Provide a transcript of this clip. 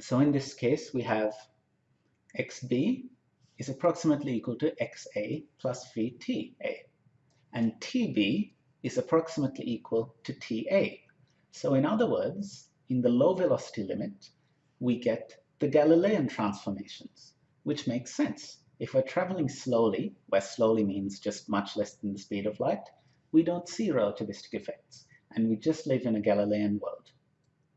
So in this case, we have xb is approximately equal to xa plus vta, and tb is approximately equal to ta. So in other words, in the low velocity limit, we get the Galilean transformations, which makes sense. If we're traveling slowly, where slowly means just much less than the speed of light, we don't see relativistic effects, and we just live in a Galilean world.